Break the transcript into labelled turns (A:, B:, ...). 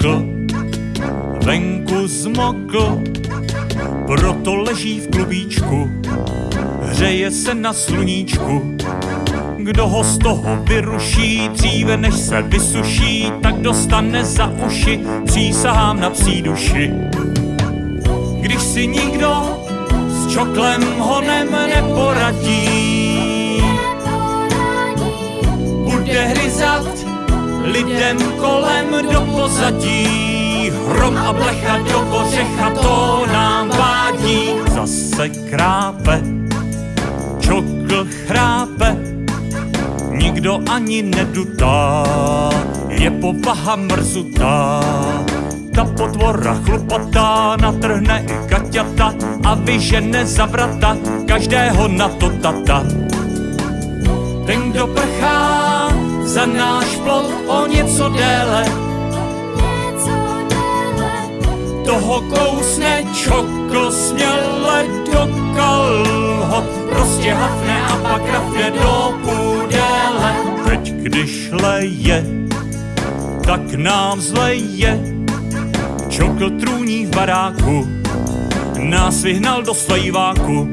A: trochu zmokl, proto leží v klubíčku, hřeje se na sluníčku. Kdo ho z toho vyruší, dříve než se vysuší, tak dostane za uši, přísahám na psí duši. Když si nikdo s čoklem honem neporadí, lidem kolem do pozadí. Hrom a blecha do kořecha, to nám vádí. Zase krápe, čokl chrápe, nikdo ani nedutá, je povaha mrzutá. Ta potvora chlupatá natrhne i kaťata a vyžene za vrata každého na to tata. Ten, kdo prchá za náš plot o něco déle, toho kousne čokl směle do kalhot, prostě hafne a pak rafne do půdele. Teď, když leje, tak nám zleje, čokl trůní v baráku, nás vyhnal do slejváku,